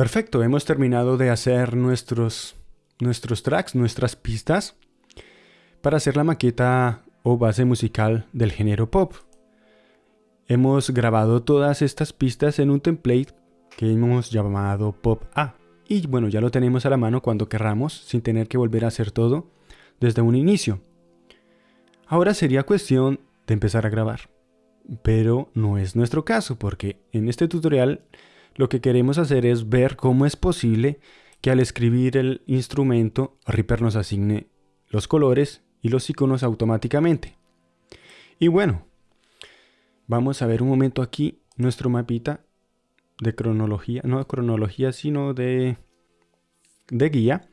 Perfecto, hemos terminado de hacer nuestros, nuestros tracks, nuestras pistas para hacer la maqueta o base musical del género pop. Hemos grabado todas estas pistas en un template que hemos llamado Pop A. Y bueno, ya lo tenemos a la mano cuando querramos, sin tener que volver a hacer todo desde un inicio. Ahora sería cuestión de empezar a grabar. Pero no es nuestro caso, porque en este tutorial lo que queremos hacer es ver cómo es posible que al escribir el instrumento Reaper nos asigne los colores y los iconos automáticamente. Y bueno, vamos a ver un momento aquí nuestro mapita de cronología, no de cronología, sino de, de guía.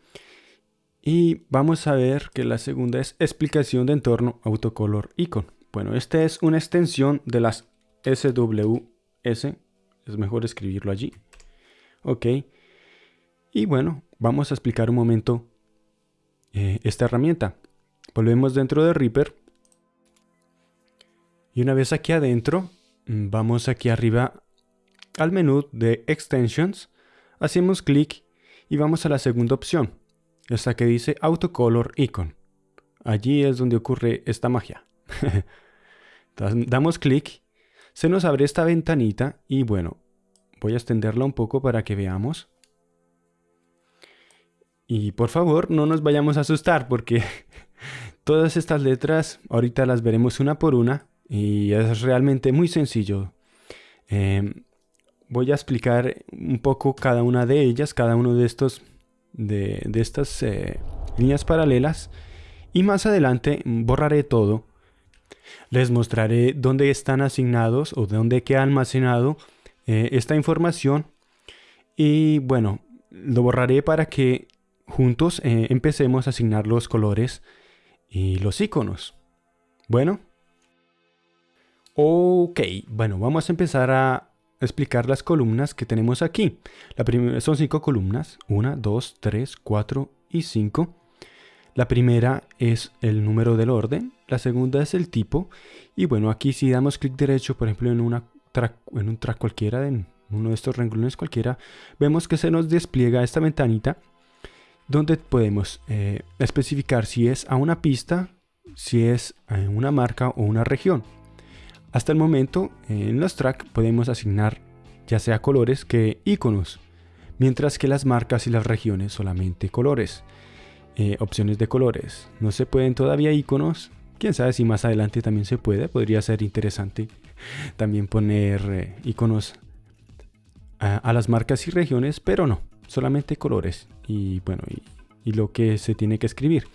Y vamos a ver que la segunda es explicación de entorno autocolor icon. Bueno, esta es una extensión de las SWS. Es mejor escribirlo allí. Ok. Y bueno, vamos a explicar un momento eh, esta herramienta. Volvemos dentro de Reaper. Y una vez aquí adentro, mm, vamos aquí arriba al menú de Extensions. Hacemos clic y vamos a la segunda opción. Esta que dice Autocolor Icon. Allí es donde ocurre esta magia. Damos clic, se nos abre esta ventanita y bueno, voy a extenderla un poco para que veamos. Y por favor, no nos vayamos a asustar porque Todas estas letras ahorita las veremos una por una y es realmente muy sencillo. Em, voy a explicar un poco cada una de ellas, cada uno de estos de, estas eh, líneas paralelas y más adelante borraré todo. Les mostraré dónde están asignados o dónde queda almacenado eh, esta información y bueno, lo borraré para que juntos eh, empecemos a asignar los colores y los iconos. Bueno. Ok, bueno, vamos a empezar a explicar las columnas que tenemos aquí. La primera son cinco columnas. Una, dos, tres, cuatro y cinco. La primera es el número del orden. La segunda es el tipo. Y bueno, aquí si damos clic derecho, por ejemplo, en, un track cualquiera, en uno de estos renglones cualquiera, vemos que se nos despliega esta ventanita donde podemos eh, especificar si es a una pista, si es a una marca o una región. Hasta el momento en los tracks podemos asignar ya sea colores que iconos, mientras que las marcas y las regiones solamente colores. Eh, opciones de colores. No se pueden todavía iconos. Quién sabe si más adelante también se puede. Podría ser interesante también poner eh, iconos a las marcas y regiones, pero no solamente colores y bueno, y, lo que se tiene que escribir.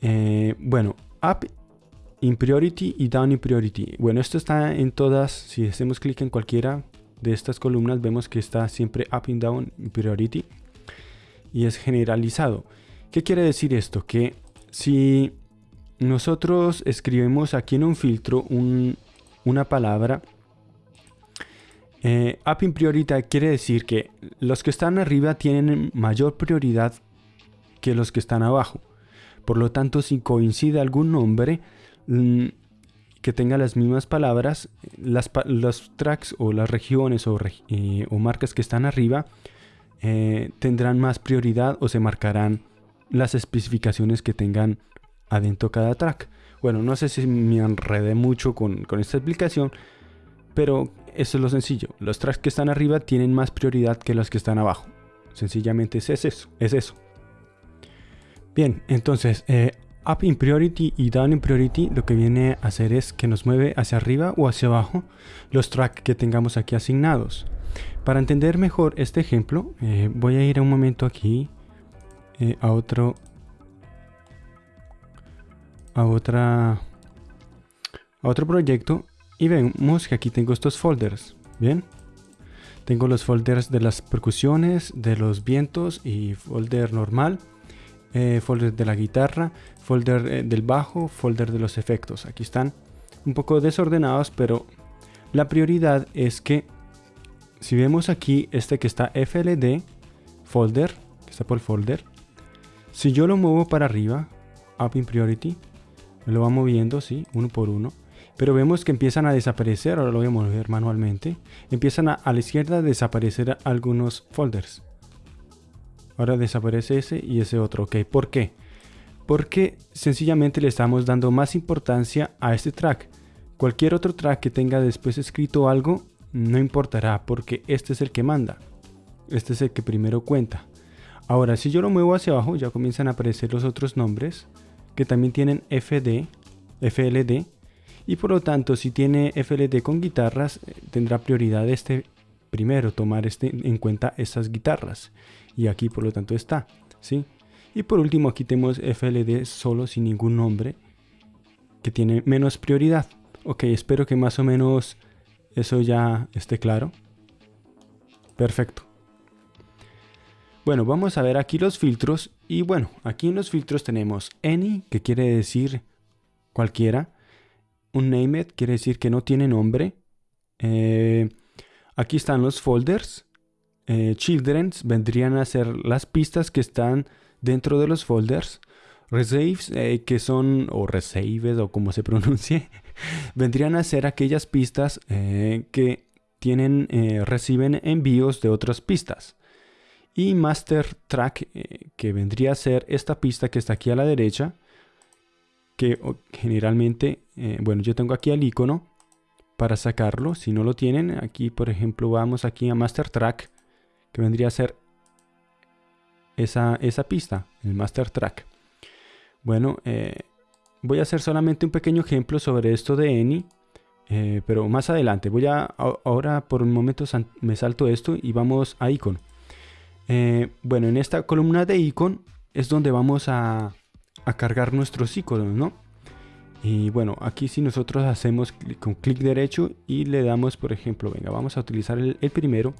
Eh, bueno, up in priority y down in priority. Bueno, esto está en todas, si hacemos clic en cualquiera de estas columnas, vemos que está siempre up and down in priority y es generalizado. ¿Qué quiere decir esto? Que si nosotros escribimos aquí en un filtro una palabra eh, up in priority quiere decir que los que están arriba tienen mayor prioridad que los que están abajo. Por lo tanto, si coincide algún nombre mm, que tenga las mismas palabras, las, los tracks o las regiones o, eh, marcas que están arriba eh, tendrán más prioridad o se marcarán las especificaciones que tengan adentro cada track. Bueno, no sé si me enredé mucho con, con esta explicación, pero eso es lo sencillo. Los tracks que están arriba tienen más prioridad que los que están abajo. Sencillamente es eso. Es eso. Bien, entonces, eh, up in priority y down in priority lo que viene a hacer es que nos mueve hacia arriba o hacia abajo los tracks que tengamos aquí asignados. Para entender mejor este ejemplo, eh, voy a ir un momento aquí eh, a otro a otra a otro proyecto y vemos que aquí tengo estos folders, ¿bien? Tengo los folders de las percusiones, de los vientos y folder normal, eh, folder de la guitarra, folder eh, del bajo, folder de los efectos. Aquí están un poco desordenados, pero la prioridad es que si vemos aquí este que está FLD, folder, que está por folder, si yo lo muevo para arriba, up in priority, lo va moviendo, sí, uno por uno Pero vemos que empiezan a desaparecer, ahora lo voy a mover manualmente. Empiezan a, a la izquierda a desaparecer algunos folders. Ahora desaparece ese y ese otro, ok. ¿Por qué? Porque sencillamente le estamos dando más importancia a este track. Cualquier otro track que tenga después escrito algo, no importará porque este es el que manda. Este es el que primero cuenta. Ahora, si yo lo muevo hacia abajo, ya comienzan a aparecer los otros nombres que también tienen FD, FLD. Y por lo tanto, si tiene FLD con guitarras, eh, tendrá prioridad este primero, tomar este, en cuenta estas guitarras. Y aquí por lo tanto está. ¿sí? Y por último, aquí tenemos FLD solo sin ningún nombre, que tiene menos prioridad. Ok, espero que más o menos eso ya esté claro. Perfecto. Bueno, vamos a ver aquí los filtros. Y bueno, aquí en los filtros tenemos any, que quiere decir cualquiera. Un named quiere decir que no tiene nombre. Eh, aquí están los folders. Eh, children's vendrían a ser las pistas que están dentro de los folders. Resaves, eh, que son, o resaves, o como se pronuncie, vendrían a ser aquellas pistas que tienen, reciben envíos de otras pistas y master track eh, que vendría a ser esta pista que está aquí a la derecha que generalmente eh, bueno yo tengo aquí el icono para sacarlo. Si no lo tienen aquí por ejemplo vamos aquí a master track que vendría a ser esa, esa pista el master track. Bueno eh, voy a hacer solamente un pequeño ejemplo sobre esto de Eni pero más adelante. Voy a ahora por un momento me salto esto y vamos a icono eh, bueno, en esta columna de icon es donde vamos a, cargar nuestros iconos, ¿no? Y bueno, aquí si nosotros hacemos con clic derecho y le damos, por ejemplo, venga, vamos a utilizar el, primero.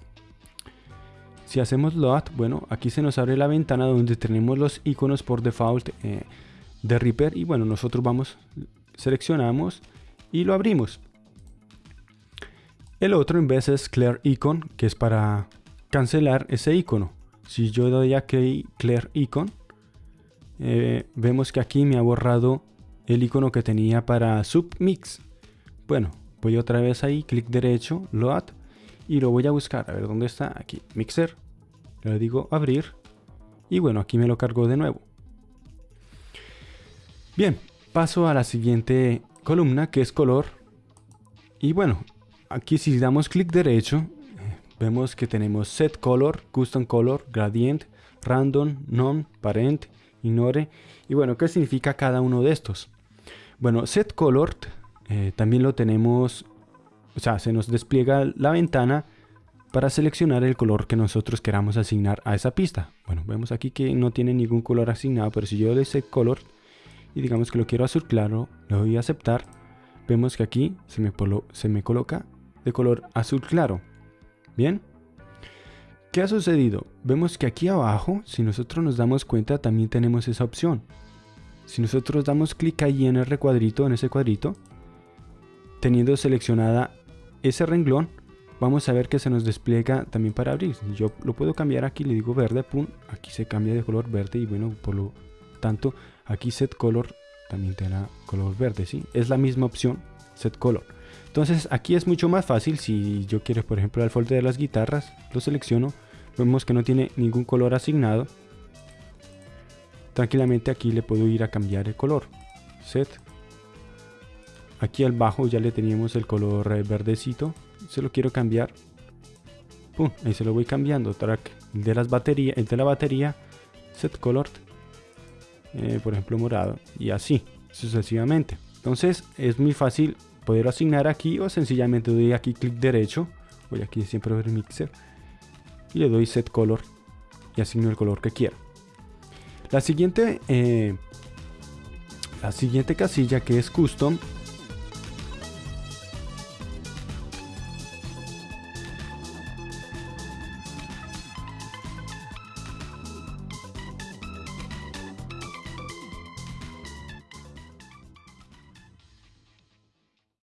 Si hacemos load, bueno, aquí se nos abre la ventana donde tenemos los iconos por default eh, de Reaper. Y bueno, nosotros vamos, seleccionamos y lo abrimos. El otro en vez es Clear Icon, que es para cancelar ese icono. Si yo doy aquí Clear Icon, eh, vemos que aquí me ha borrado el icono que tenía para Submix. Bueno, voy otra vez ahí, clic derecho, Load, y lo voy a buscar. A ver, ¿dónde está? Aquí, Mixer. Le digo abrir. Y bueno, aquí me lo cargo de nuevo. Bien, paso a la siguiente columna que es color. Y bueno, aquí si damos clic derecho, vemos que tenemos set color, custom color, gradient, random, non, parent, ignore. Y bueno, ¿qué significa cada uno de estos? Bueno, set color eh, también lo tenemos, o sea, se nos despliega la ventana para seleccionar el color que nosotros queramos asignar a esa pista. Bueno, vemos aquí que no tiene ningún color asignado, pero si yo le set color y digamos que lo quiero azul claro, le doy a aceptar, vemos que aquí se me, se me coloca de color azul claro. Bien. ¿Qué ha sucedido? Vemos que aquí abajo, si nosotros nos damos cuenta, también tenemos esa opción. Si nosotros damos clic ahí en el recuadrito, en ese cuadrito, teniendo seleccionada ese renglón, vamos a ver que se nos despliega también para abrir. Yo lo puedo cambiar aquí, le digo verde, pum, aquí se cambia de color verde y bueno, por lo tanto, aquí set color también tendrá color verde, ¿sí? Es la misma opción, set color. Entonces aquí es mucho más fácil si yo quiero por ejemplo el folder de las guitarras, lo selecciono, vemos que no tiene ningún color asignado. Tranquilamente aquí le puedo ir a cambiar el color. Set. Aquí al bajo ya le teníamos el color eh, verdecito. Se lo quiero cambiar. Pum, ahí se lo voy cambiando. Track el de las baterías, el de la batería. Set color. Eh, por ejemplo morado. Y así sucesivamente. Entonces es muy fácil poder asignar aquí o sencillamente doy aquí clic derecho, voy aquí siempre ver mixer y le doy set color y asigno el color que quiero. La siguiente, eh, la siguiente casilla que es custom